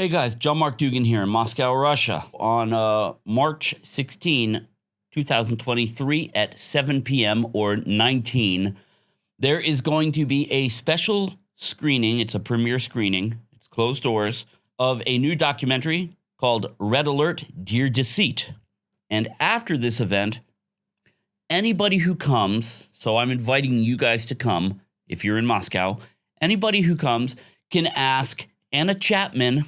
Hey guys, John Mark Dougan here in Moscow, Russia. On uh, March 16, 2023 at 7 p.m. or 19, there is going to be a special screening. It's a premiere screening, it's closed doors, of a new documentary called Red Alert Dear Deceit. And after this event, anybody who comes, so I'm inviting you guys to come if you're in Moscow, anybody who comes can ask Anna Chapman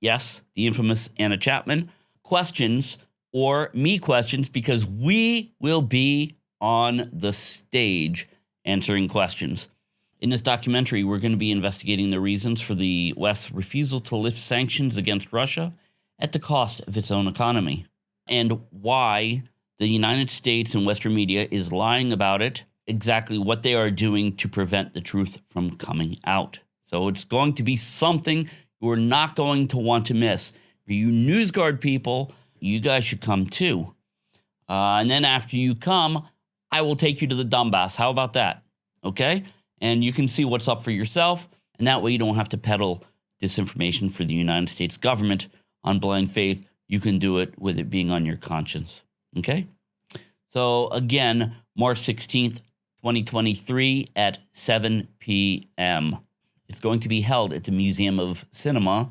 yes, the infamous Anna Chapman, questions or me questions because we will be on the stage answering questions. In this documentary, we're going to be investigating the reasons for the West's refusal to lift sanctions against Russia at the cost of its own economy and why the United States and Western media is lying about it, exactly what they are doing to prevent the truth from coming out. So it's going to be something you are not going to want to miss. For you NewsGuard people, you guys should come too. Uh, and then after you come, I will take you to the Donbass. How about that? Okay? And you can see what's up for yourself. And that way you don't have to peddle disinformation for the United States government on blind faith. You can do it with it being on your conscience. Okay? So again, March 16th, 2023 at 7 p.m. It's going to be held at the Museum of Cinema,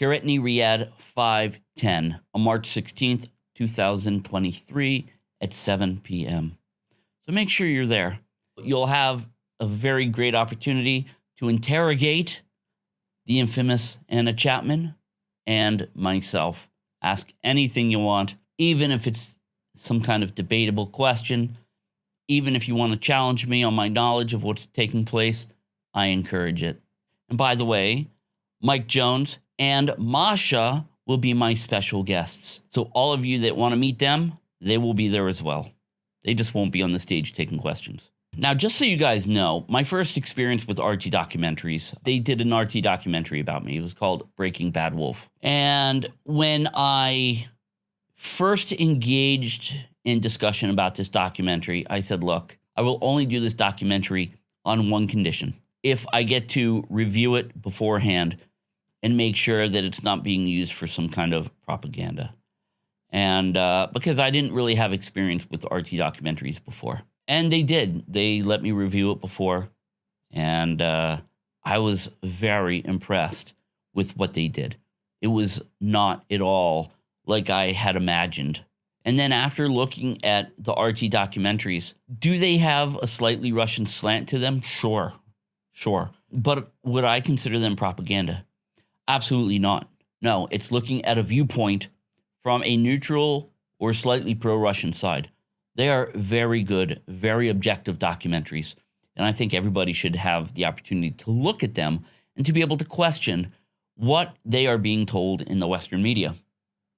Karetny Ryad 510 on March 16th, 2023 at 7 p.m. So make sure you're there. You'll have a very great opportunity to interrogate the infamous Anna Chapman and myself. Ask anything you want, even if it's some kind of debatable question, even if you want to challenge me on my knowledge of what's taking place, I encourage it. And by the way, Mike Jones and Masha will be my special guests. So all of you that want to meet them, they will be there as well. They just won't be on the stage taking questions. Now, just so you guys know, my first experience with RT documentaries, they did an RT documentary about me. It was called Breaking Bad Wolf. And when I first engaged in discussion about this documentary, I said, look, I will only do this documentary on one condition if I get to review it beforehand and make sure that it's not being used for some kind of propaganda. And uh, because I didn't really have experience with RT documentaries before. And they did. They let me review it before. And uh, I was very impressed with what they did. It was not at all like I had imagined. And then after looking at the RT documentaries, do they have a slightly Russian slant to them? Sure. Sure. But would I consider them propaganda? Absolutely not. No, it's looking at a viewpoint from a neutral or slightly pro Russian side. They are very good, very objective documentaries. And I think everybody should have the opportunity to look at them and to be able to question what they are being told in the Western media.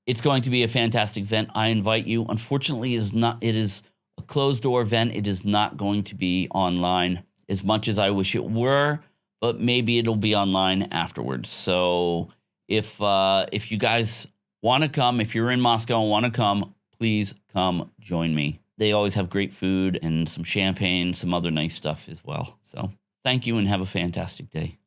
It's going to be a fantastic event. I invite you. Unfortunately, is not it is a closed door event. It is not going to be online as much as I wish it were, but maybe it'll be online afterwards. So if uh, if you guys want to come, if you're in Moscow and want to come, please come join me. They always have great food and some champagne, some other nice stuff as well. So thank you and have a fantastic day.